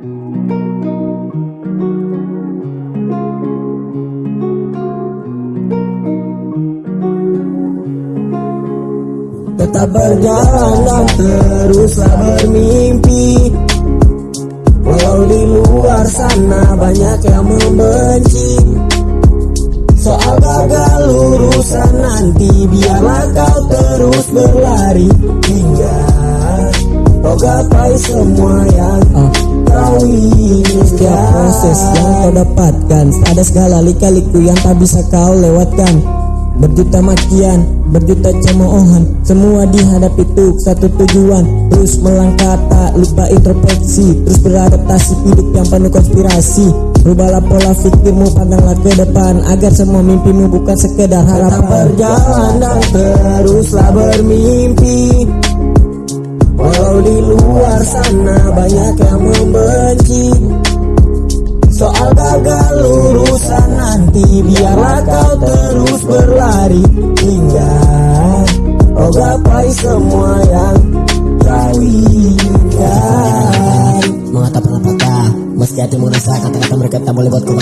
Tetap berjalan dan teruslah bermimpi Walau di luar sana banyak yang membenci. Soal gagal urusan nanti Biarlah kau terus berlari kau gapai semua yang kau inginkan. Setiap proses yang kau dapatkan Ada segala lika-liku yang tak bisa kau lewatkan. Berjuta makian, berjuta cemoohan Semua dihadapi untuk satu tujuan. Terus melangkah tak lupa introspeksi Terus beradaptasi hidup yang penuh konspirasi. Rubahlah pola pikirmu, pandanglah ke depan Agar semua mimpimu bukan sekedar Tetap harapan berjalan dan teruslah bermimpi Biarlah kau terus berlari. Hingga kau gapai semua yang kau inginkan Mengata pernah patah Meski hatimu resah Kata-kata mereka tak boleh buat kau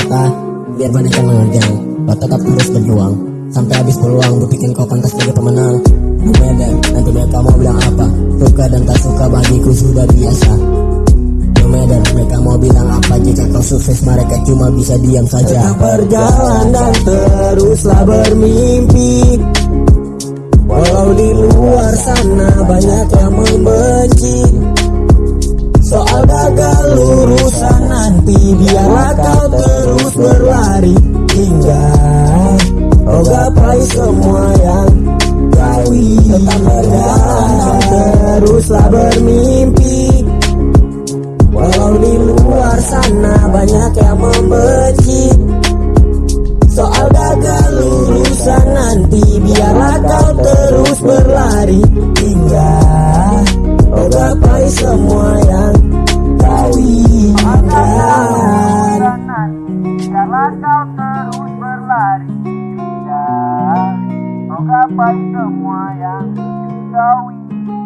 Biar banyak yang menerjang Kau tetap terus berjuang. Sampai habis peluang Berpikir kau pantas sebagai pemenang. Matter Nanti mereka mau bilang apa. Suka dan tak suka bagiku sudah biasa sukses mereka cuma bisa diam saja. Tetap berjalan dan teruslah bermimpi. Walau di luar sana banyak yang membenci. Soal gagal urusan nanti Biarlah kau terus berlari Hingga kau gapai semua yang kau Tetap berjalan dan teruslah bermimpi luar sana banyak yang membenci. Soal gagal urusan nanti Biarlah kau terus berlari. Hingga kau gapai semua yang kau inginkan. Biarlah kau terus berlari. Hingga kau gapai semua yang kau inginkan